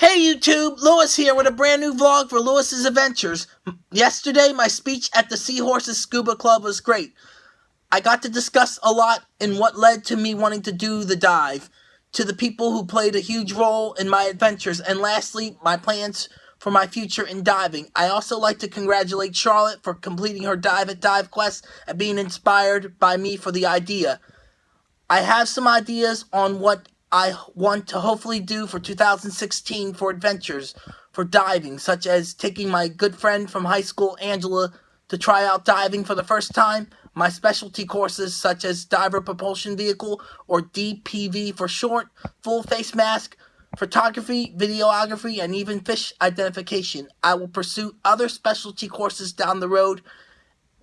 Hey YouTube, Lewis here with a brand new vlog for Lewis's Adventures. Yesterday, my speech at the Seahorses Scuba Club was great. I got to discuss a lot in what led to me wanting to do the dive, to the people who played a huge role in my adventures, and lastly, my plans for my future in diving. I also like to congratulate Charlotte for completing her dive at Dive Quest and being inspired by me for the idea. I have some ideas on what I want to hopefully do for 2016 for adventures for diving, such as taking my good friend from high school, Angela, to try out diving for the first time, my specialty courses such as Diver Propulsion Vehicle, or DPV for short, full face mask, photography, videography, and even fish identification. I will pursue other specialty courses down the road,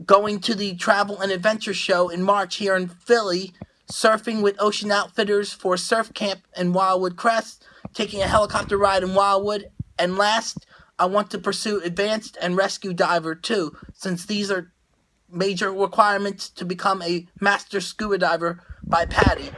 going to the Travel and Adventure Show in March here in Philly, surfing with Ocean Outfitters for surf camp in Wildwood Crest, taking a helicopter ride in Wildwood, and last, I want to pursue advanced and rescue diver too, since these are major requirements to become a master scuba diver by PADI.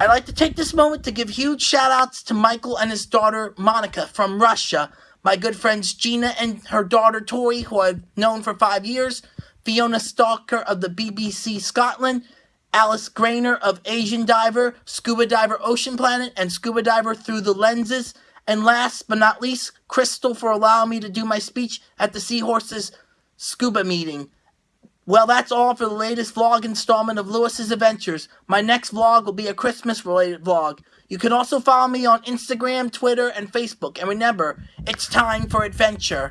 I'd like to take this moment to give huge shout outs to Michael and his daughter Monica from Russia, my good friends Gina and her daughter Tori, who I've known for five years, Fiona Stalker of the BBC Scotland, Alice Grainer of Asian Diver, Scuba Diver Ocean Planet, and Scuba Diver Through the Lenses. And last but not least, Crystal for allowing me to do my speech at the Seahorses Scuba meeting. Well, that's all for the latest vlog installment of Lewis's Adventures. My next vlog will be a Christmas related vlog. You can also follow me on Instagram, Twitter, and Facebook. And remember, it's time for adventure.